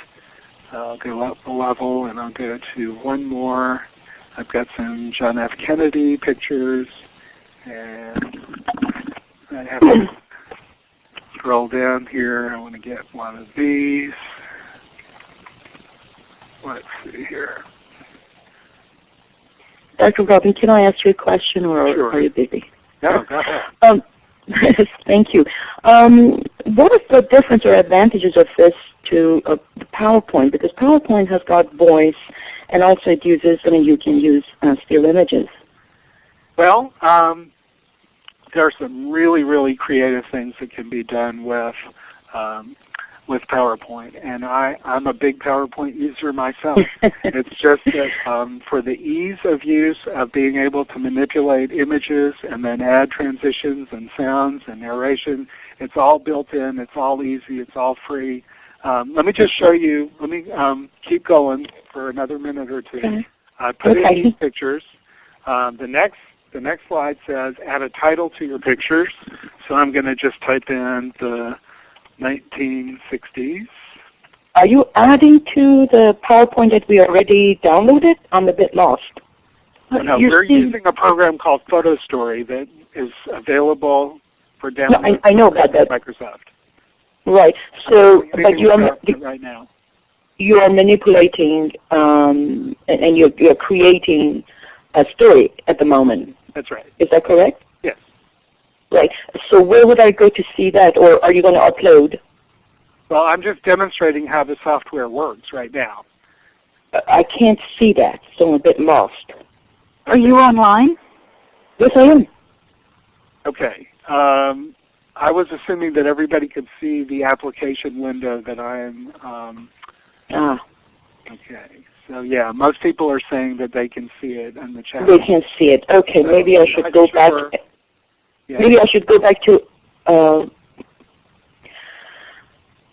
I'll go up a level, and I'll go to one more. I've got some John F. Kennedy pictures, and I have to scroll down here. I want to get one of these. Let's see here. Dr. Robin, can I ask you a question or sure. are you busy? No, go ahead. Um, thank you. Um, what is the difference or advantages of this to uh, PowerPoint? Because PowerPoint has got voice and also it uses, I mean, you can use uh, still images. Well, um, there are some really, really creative things that can be done with um, with PowerPoint, and I, I'm a big PowerPoint user myself. it's just that um, for the ease of use of being able to manipulate images and then add transitions and sounds and narration, it's all built in, it's all easy, it's all free. Um, let me just show you, let me um, keep going for another minute or two. Okay. I put Okay. in these pictures. Um, the next the next slide says add a title to your pictures. So I'm going to just type in the 1960s. Are you adding to the PowerPoint that we already downloaded? I'm a bit lost. No, You're we're using a program called Photo Story that is available for No, download I, I know about that. Microsoft. Right. So, but you are right now. you are manipulating um, and, and you're, you're creating a story at the moment. That's right. Is that correct? Yes. Right. So where would I go to see that, or are you going to upload? Well, I'm just demonstrating how the software works right now. I can't see that, so I'm a bit lost. Are you online? Yes, I am. Okay. Um, I was assuming that everybody could see the application window that I am. Um, Ah, okay. So yeah, most people are saying that they can see it in the chat. they can't see it. Okay, maybe I should Not go back. sure. Yeah. Maybe I should go back to uh,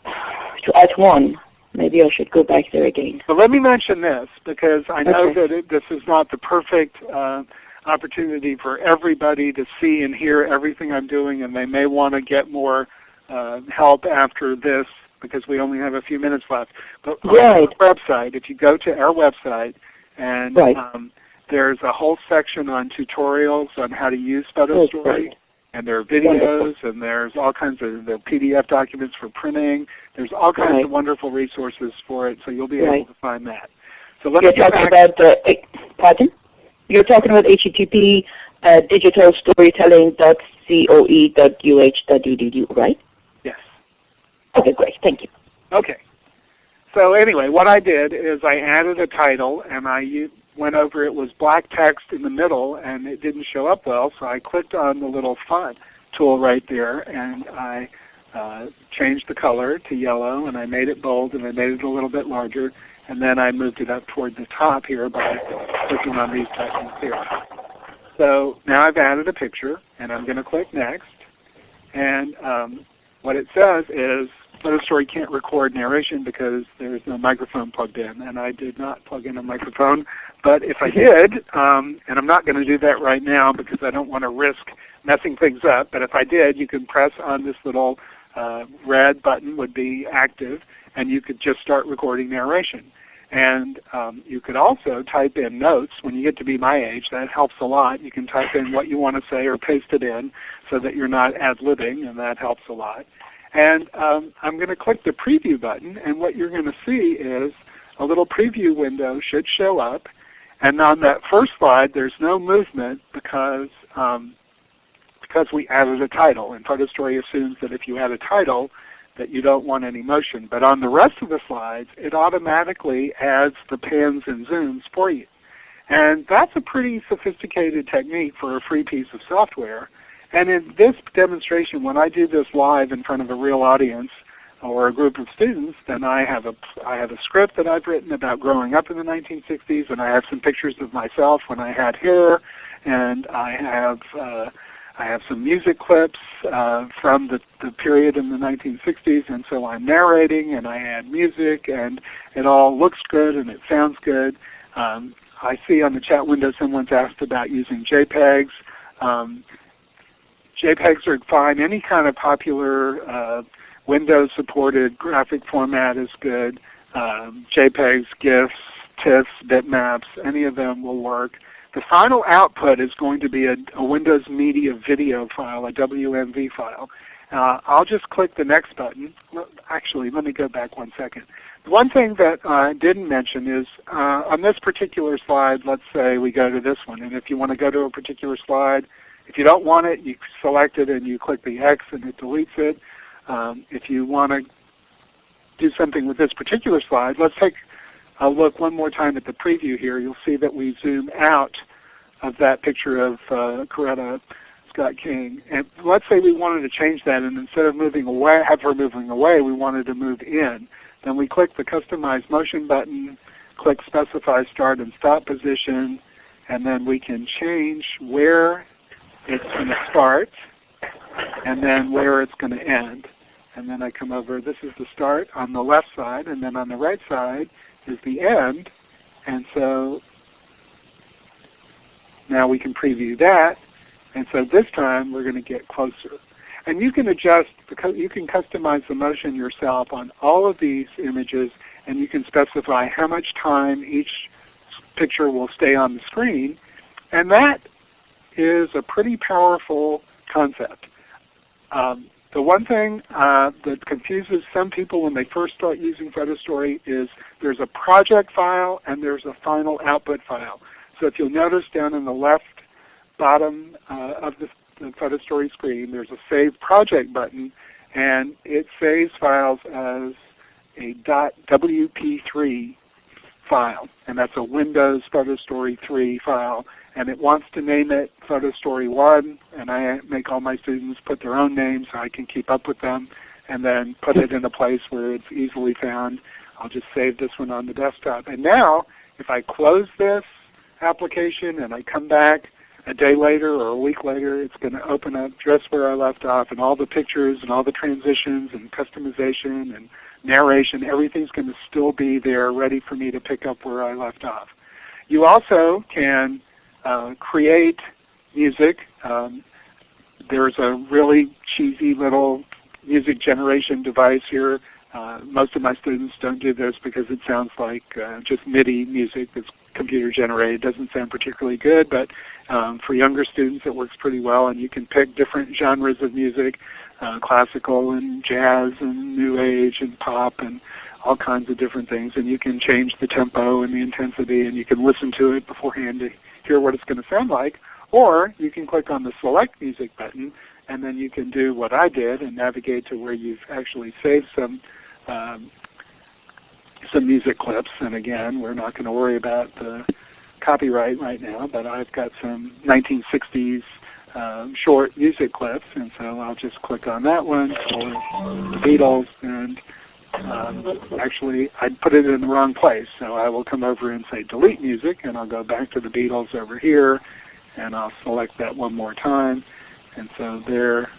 to Act One. Maybe I should go back there again. But let me mention this because I know Okay. that it, this is not the perfect uh, opportunity for everybody to see and hear everything I'm doing, and they may want to get more uh, help after this because we only have a few minutes left. But on our website, if you go to our website, and Right. um, there's a whole section on tutorials on how to use Photo Oh, Story. great. And there are videos, and there's all kinds of are PDF documents for printing. There's all kinds Right. of wonderful resources for it, so you'll be Right. able to find that. So let You're me talking back. about uh, eh, pardon? You're talking about HTTP uh, digitalstorytelling.coe.uh.edu, right? Yes. Okay, great. Thank you. Okay. So anyway, what I did is I added a title, and I went over it was black text in the middle, and it didn't show up well. So I clicked on the little font tool right there, and I uh, changed the color to yellow, and I made it bold, and I made it a little bit larger, and then I moved it up toward the top here by clicking on these buttons here. So now I've added a picture, and I'm going to click Next. And um, what it says is Photo Story can't record narration because there's no microphone plugged in, and I did not plug in a microphone. But if I did, um, and I'm not going to do that right now because I don't want to risk messing things up, but if I did, you can press on this little uh, red button would be active, and you could just start recording narration. And um, you could also type in notes. When you get to be my age, that helps a lot. You can type in what you want to say or paste it in so that you're not ad-libbing, and that helps a lot. And um, I'm going to click the preview button, and what you're going to see is a little preview window should show up. And on that first slide, there's no movement because um, because we added a title. And Photo Story assumes that if you add a title, that you don't want any motion. But on the rest of the slides, it automatically adds the pans and zooms for you. And that's a pretty sophisticated technique for a free piece of software. And in this demonstration, when I do this live in front of a real audience or a group of students, then I have a, I have a script that I've written about growing up in the 1960s, and I have some pictures of myself when I had hair, and I have uh, I have some music clips uh, from the, the period in the 1960s, and so I'm narrating, and I add music, and it all looks good and it sounds good. Um, I see on the chat window someone's asked about using JPEGs. Um, JPEGs are fine. Any kind of popular uh, Windows-supported graphic format is good. Um, JPEGs, GIFs, TIFFs, bitmaps, any of them will work. The final output is going to be a, a Windows Media video file, a WMV file. Uh, I'll just click the next button. Actually, let me go back one second. One thing that I didn't mention is uh, on this particular slide, let's say we go to this one. And if you want to go to a particular slide, if you don't want it, you select it and you click the X and it deletes it. Um, if you want to do something with this particular slide, let's take a look one more time at the preview here. You'll see that we zoom out of that picture of uh, Coretta Scott King. And let's say we wanted to change that and instead of moving away, have her moving away, we wanted to move in. Then we click the Customize Motion button, click Specify Start and Stop Position, and then we can change where it's going to start and then where it's going to end. And then I come over, this is the start on the left side, and then on the right side is the end. And so now we can preview that. And so this time we're going to get closer. And you can adjust, you can customize the motion yourself on all of these images, and you can specify how much time each picture will stay on the screen. And that is a pretty powerful concept. Um, the one thing uh, that confuses some people when they first start using PhotoStory is there's a project file and there's a final output file. So if you'll notice down in the left bottom uh, of the, the PhotoStory screen, there's a Save Project button, and it saves files as a .wp3 file, and that's a Windows PhotoStory 3 file and it wants to name it Photo Story 1, and I make all my students put their own names so I can keep up with them, and then put it in a place where it's easily found. I'll just save this one on the desktop. And now, if I close this application and I come back a day later or a week later, it's going to open up just where I left off, and all the pictures and all the transitions and customization and narration, everything's going to still be there ready for me to pick up where I left off. You also can uh, create music. Um, there's a really cheesy little music generation device here. Uh, most of my students don't do this because it sounds like uh, just MIDI music that's computer generated. It doesn't sound particularly good, but um, for younger students it works pretty well and you can pick different genres of music, uh, classical and jazz and new age and pop and all kinds of different things and you can change the tempo and the intensity and you can listen to it beforehand to hear what it's going to sound like. Or you can click on the Select Music button, and then you can do what I did and navigate to where you've actually saved some um, some music clips. And again, we're not going to worry about the copyright right now, but I've got some 1960s um, short music clips, and so I'll just click on that one the Beatles, and um, actually, I put it in the wrong place. So I will come over and say delete music, and I'll go back to the Beatles over here, and I'll select that one more time. And so there,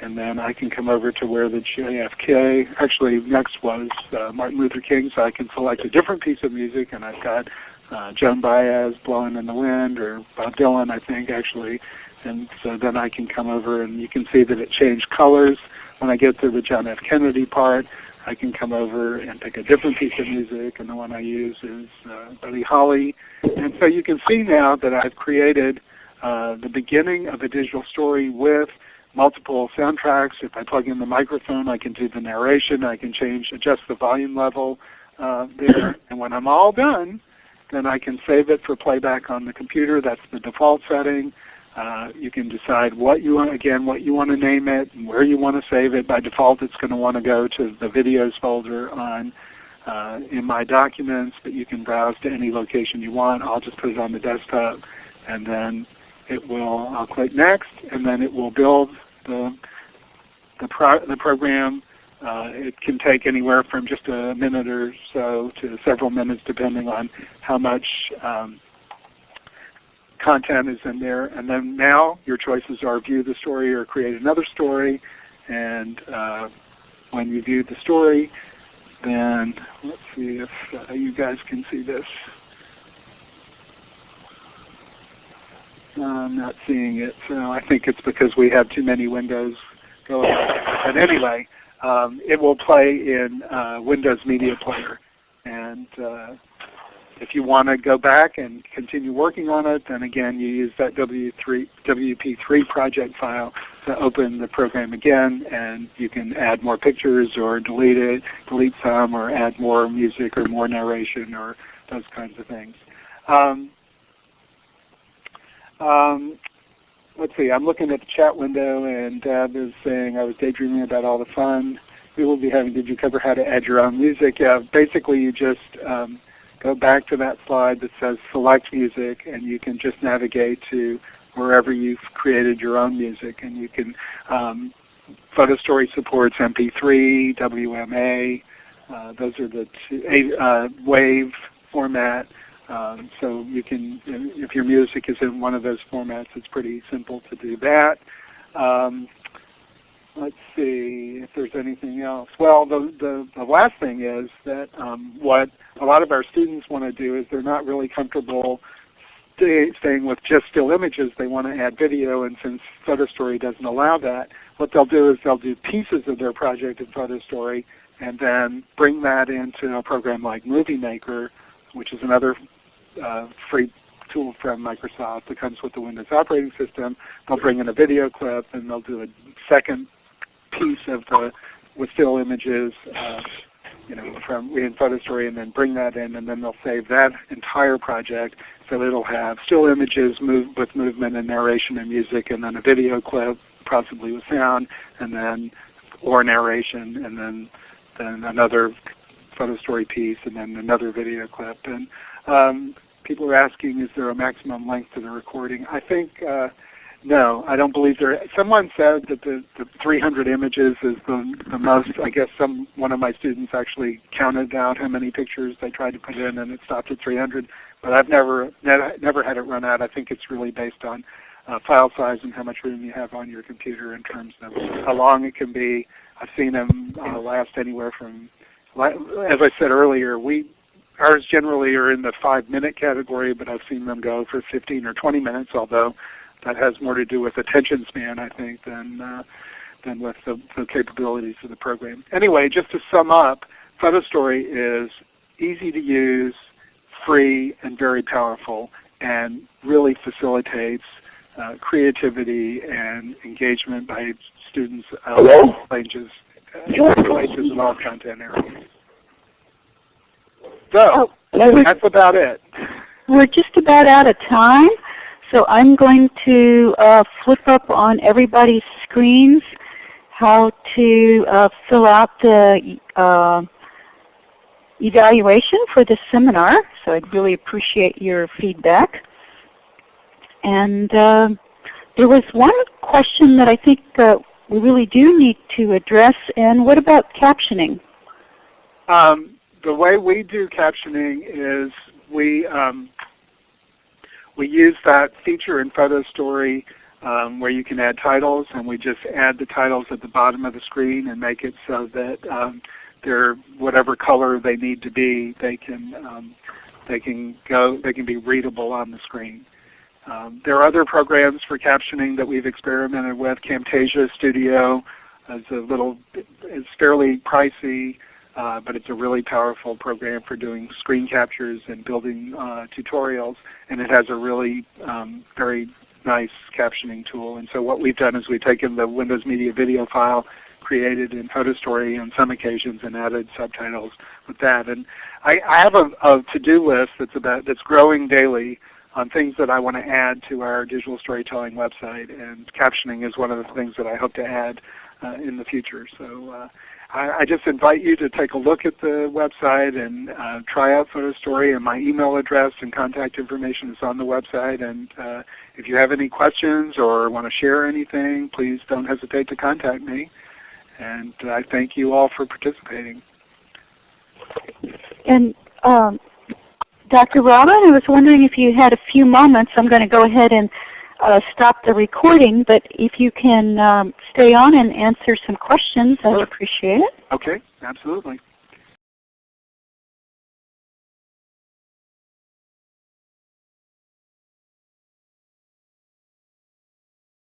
and then I can come over to where the JFK, actually next was uh, Martin Luther King, so I can select a different piece of music, and I've got uh, Joan Baez, Blowing in the Wind, or Bob Dylan, I think, actually. And so then I can come over and you can see that it changed colors when I get to the John F. Kennedy part. I can come over and pick a different piece of music, and the one I use is uh, Buddy Holly. And so you can see now that I've created uh, the beginning of a digital story with multiple soundtracks. If I plug in the microphone, I can do the narration. I can change, adjust the volume level uh, there. And when I'm all done, then I can save it for playback on the computer. That's the default setting. Uh, you can decide what you want, again, what you want to name it and where you want to save it. By default, it's going to want to go to the videos folder on uh, in my documents, but you can browse to any location you want. I'll just put it on the desktop, and then it will. I'll click next, and then it will build the the, pro the program. Uh, it can take anywhere from just a minute or so to several minutes, depending on how much um, content is in there. And then now your choices are view the story or create another story. And uh, when you view the story, then let's see if uh, you guys can see this. I'm not seeing it, so I think it's because we have too many windows going. But anyway, um, it will play in uh, Windows Media Player. And uh, if you want to go back and continue working on it, then again you use that W3, WP3 project file to open the program again and you can add more pictures or delete it, delete some or add more music or more narration or those kinds of things. Um, um, let's see, I'm looking at the chat window and Deb is saying I was daydreaming about all the fun we will be having. Did you cover how to add your own music? Yeah, basically you just um, go back to that slide that says select music and you can just navigate to wherever you've created your own music and you can um, PhotoStory supports MP3, WMA, uh, those are the two, uh, WAV format. Um, so you can, if your music is in one of those formats, it's pretty simple to do that. Um, let's see if there's anything else. Well, the, the, the last thing is that um, what a lot of our students want to do is they're not really comfortable stay, staying with just still images. They want to add video, and since PhotoStory doesn't allow that, what they'll do is they'll do pieces of their project in PhotoStory and then bring that into a program like Movie Maker, which is another uh, free tool from Microsoft that comes with the Windows operating system. They'll bring in a video clip and they'll do a second piece of the with still images, uh, you know, from in PhotoStory, and then bring that in, and then they'll save that entire project. So it'll have still images move with movement and narration and music, and then a video clip, possibly with sound, and then or narration, and then then another PhotoStory piece, and then another video clip. And um, people are asking, is there a maximum length to the recording? I think. Uh, no, I don't believe there. Someone said that the, the 300 images is the, the most. I guess some one of my students actually counted out how many pictures they tried to put in, and it stopped at 300. But I've never never had it run out. I think it's really based on uh, file size and how much room you have on your computer in terms of how long it can be. I've seen them uh, last anywhere from, as I said earlier, we ours generally are in the five minute category, but I've seen them go for 15 or 20 minutes. Although that has more to do with attention span, I think, than uh, than with the, the capabilities of the program. Anyway, just to sum up, PhotoStory is easy to use, free, and very powerful, and really facilitates uh, creativity and engagement by students of all ages, uh, ages and all content areas. So, oh, that's about it. We're just about out of time. So I'm going to uh, flip up on everybody's screens how to uh, fill out the uh, evaluation for this seminar. So I'd really appreciate your feedback. And uh, there was one question that I think uh, we really do need to address, and what about captioning? Um, the way we do captioning is we um, we use that feature in PhotoStory um, where you can add titles, and we just add the titles at the bottom of the screen and make it so that um, they're whatever color they need to be, they can um, they can go they can be readable on the screen. Um, there are other programs for captioning that we've experimented with. Camtasia Studio is a little is fairly pricey. Uh, but it's a really powerful program for doing screen captures and building uh, tutorials, and it has a really um, very nice captioning tool. And so what we've done is we've taken the Windows Media video file created in PhotoStory on some occasions and added subtitles with that. And I, I have a, a to-do list that's about that's growing daily on things that I want to add to our digital storytelling website, and captioning is one of the things that I hope to add uh, in the future. So uh, I, I, just invite you to take a look at the website and uh, try out PhotoStory. And my email address and contact information is on the website. And uh, if you have any questions or want to share anything, please don't hesitate to contact me. And I thank you all for participating. And um, Dr. Robin, I was wondering if you had a few moments. I'm going to go ahead and uh, stop the recording, but if you can um, stay on and answer some questions, I'd appreciate it. Okay, absolutely.